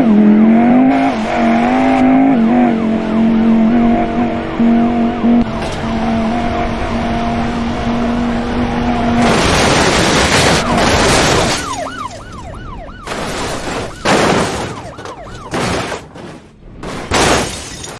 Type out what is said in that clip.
Oh.